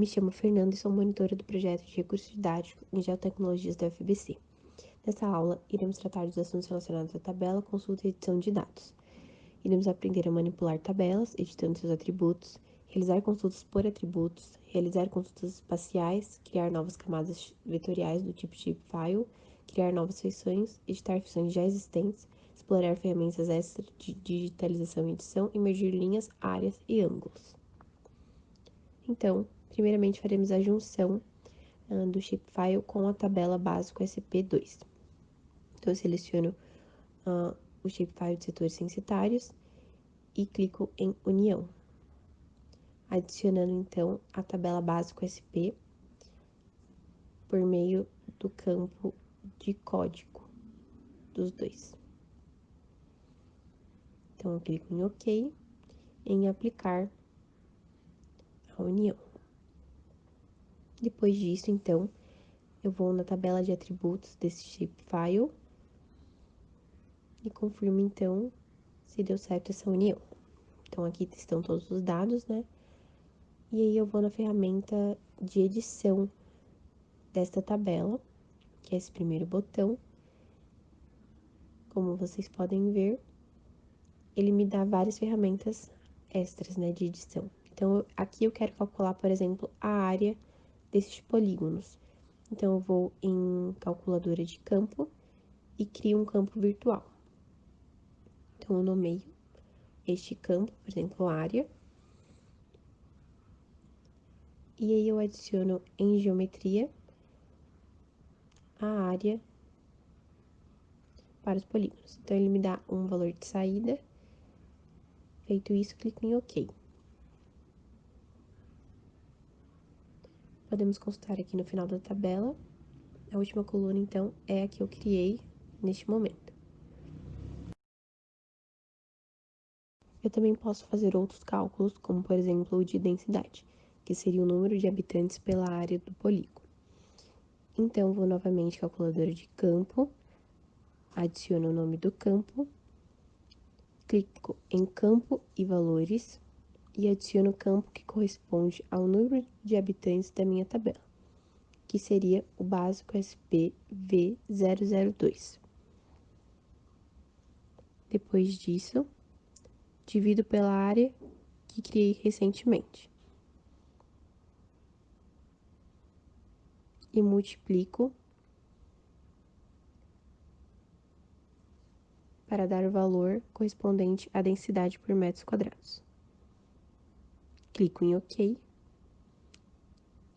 Me chamo Fernanda e sou monitora do projeto de recursos didáticos em geotecnologias da UFBC. Nessa aula, iremos tratar dos assuntos relacionados à tabela, consulta e edição de dados. Iremos aprender a manipular tabelas, editando seus atributos, realizar consultas por atributos, realizar consultas espaciais, criar novas camadas vetoriais do tipo shapefile, criar novas feições, editar feições já existentes, explorar ferramentas extras de digitalização e edição, emergir linhas, áreas e ângulos. Então, primeiramente faremos a junção uh, do shapefile com a tabela básico SP2. Então, eu seleciono uh, o shapefile de setores censitários e clico em União. Adicionando, então, a tabela básico SP por meio do campo de código dos dois. Então, eu clico em OK, em aplicar a união. Depois disso, então, eu vou na tabela de atributos desse shapefile e confirmo, então, se deu certo essa união. Então, aqui estão todos os dados, né? E aí, eu vou na ferramenta de edição desta tabela, que é esse primeiro botão. Como vocês podem ver, ele me dá várias ferramentas extras, né, de edição. Então, aqui eu quero calcular, por exemplo, a área desses polígonos. Então, eu vou em calculadora de campo e crio um campo virtual. Então, eu nomeio este campo, por exemplo, área. E aí eu adiciono em geometria a área para os polígonos. Então, ele me dá um valor de saída Feito isso, clico em OK. Podemos consultar aqui no final da tabela. A última coluna, então, é a que eu criei neste momento. Eu também posso fazer outros cálculos, como por exemplo o de densidade, que seria o número de habitantes pela área do polígono. Então, vou novamente calculadora de campo, adiciono o nome do campo clico em campo e valores e adiciono o campo que corresponde ao número de habitantes da minha tabela, que seria o básico SPV002. Depois disso, divido pela área que criei recentemente. E multiplico para dar o valor correspondente à densidade por metros quadrados. Clico em OK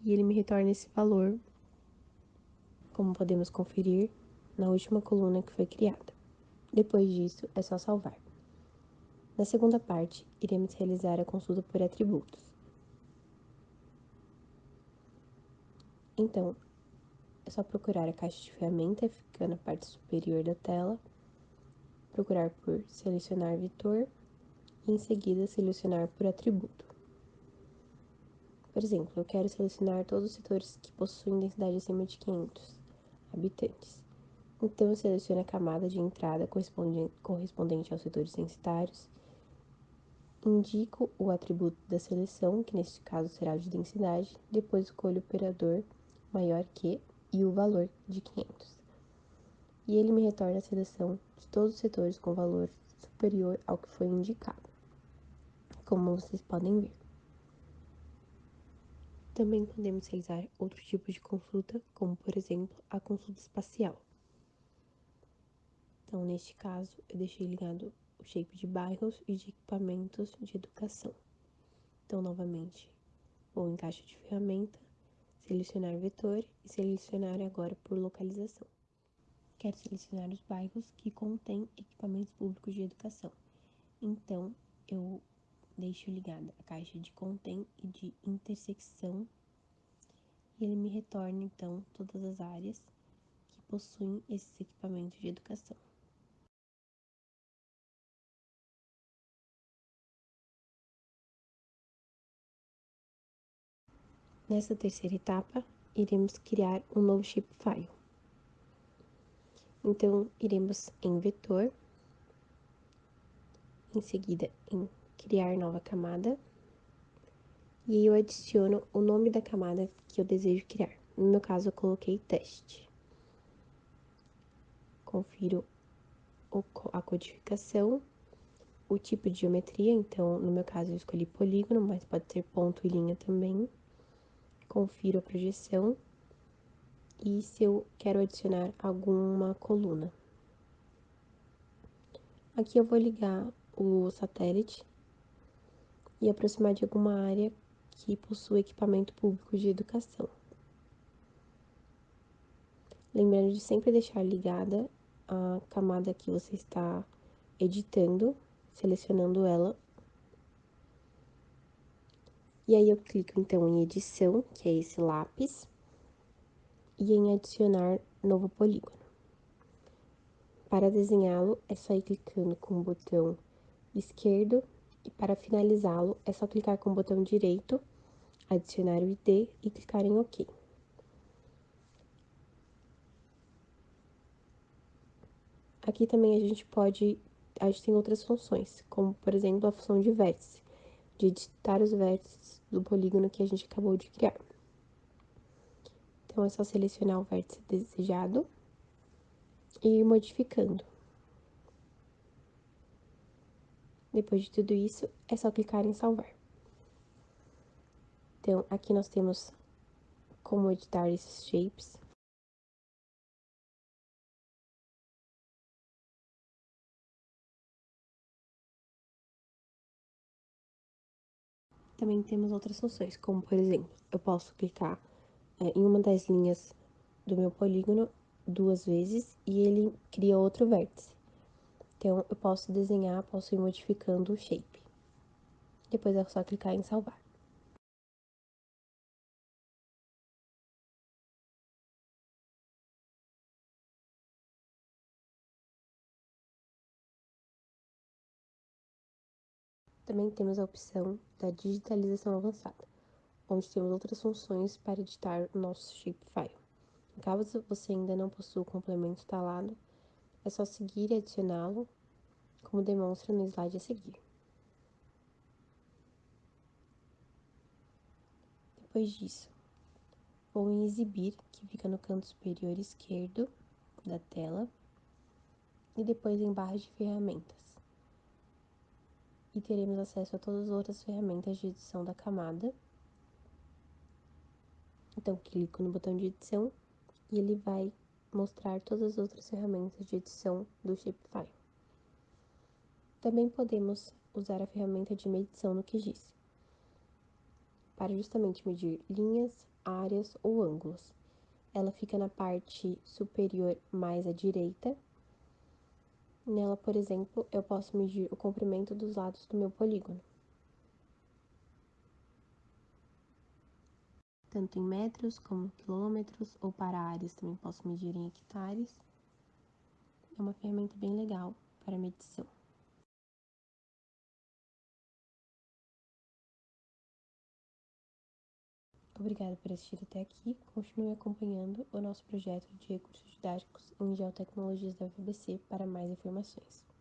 e ele me retorna esse valor, como podemos conferir na última coluna que foi criada. Depois disso, é só salvar. Na segunda parte, iremos realizar a consulta por atributos. Então, é só procurar a caixa de ferramenta, fica na parte superior da tela, procurar por selecionar vetor e em seguida selecionar por atributo. Por exemplo, eu quero selecionar todos os setores que possuem densidade acima de 500 habitantes. Então, eu seleciono a camada de entrada correspondente aos setores censitários, indico o atributo da seleção, que neste caso será o de densidade, depois escolho o operador maior que e o valor de 500. E ele me retorna a seleção de todos os setores com valor superior ao que foi indicado, como vocês podem ver. Também podemos realizar outros tipos de consulta, como por exemplo a consulta espacial. Então, neste caso, eu deixei ligado o shape de bairros e de equipamentos de educação. Então, novamente, vou em caixa de ferramenta, selecionar vetor e selecionar agora por localização quero selecionar os bairros que contêm equipamentos públicos de educação. Então, eu deixo ligada a caixa de contém e de intersecção e ele me retorna então todas as áreas que possuem esses equipamentos de educação. Nessa terceira etapa, iremos criar um novo shapefile. Então, iremos em vetor, em seguida em criar nova camada, E aí eu adiciono o nome da camada que eu desejo criar. No meu caso, eu coloquei teste. Confiro a codificação, o tipo de geometria, então, no meu caso, eu escolhi polígono, mas pode ser ponto e linha também. Confiro a projeção e se eu quero adicionar alguma coluna. Aqui eu vou ligar o satélite e aproximar de alguma área que possui equipamento público de educação. Lembrando de sempre deixar ligada a camada que você está editando, selecionando ela. E aí eu clico então em edição, que é esse lápis, e em adicionar novo polígono. Para desenhá-lo, é só ir clicando com o botão esquerdo e para finalizá-lo, é só clicar com o botão direito, adicionar o ID e clicar em OK. Aqui também a gente pode, a gente tem outras funções, como por exemplo a função de vértice, de editar os vértices do polígono que a gente acabou de criar. Então é só selecionar o vértice desejado e ir modificando. Depois de tudo isso, é só clicar em salvar. Então, aqui nós temos como editar esses shapes. Também temos outras funções, como por exemplo, eu posso clicar é, em uma das linhas do meu polígono duas vezes e ele cria outro vértice. Então, eu posso desenhar, posso ir modificando o shape. Depois é só clicar em salvar. Também temos a opção da digitalização avançada, onde temos outras funções para editar o nosso shapefile. Caso você ainda não possua o complemento instalado, é só seguir e adicioná-lo, como demonstra no slide a seguir. Depois disso, vou em exibir, que fica no canto superior esquerdo da tela, e depois em barra de ferramentas. E teremos acesso a todas as outras ferramentas de edição da camada. Então, clico no botão de edição e ele vai mostrar todas as outras ferramentas de edição do Shapefile. Também podemos usar a ferramenta de medição no QGIS, para justamente medir linhas, áreas ou ângulos. Ela fica na parte superior mais à direita. Nela, por exemplo, eu posso medir o comprimento dos lados do meu polígono. Tanto em metros como quilômetros, ou para áreas também posso medir em hectares. É uma ferramenta bem legal para medição. Obrigada por assistir até aqui. Continue acompanhando o nosso projeto de recursos didáticos em geotecnologias da UFBC para mais informações.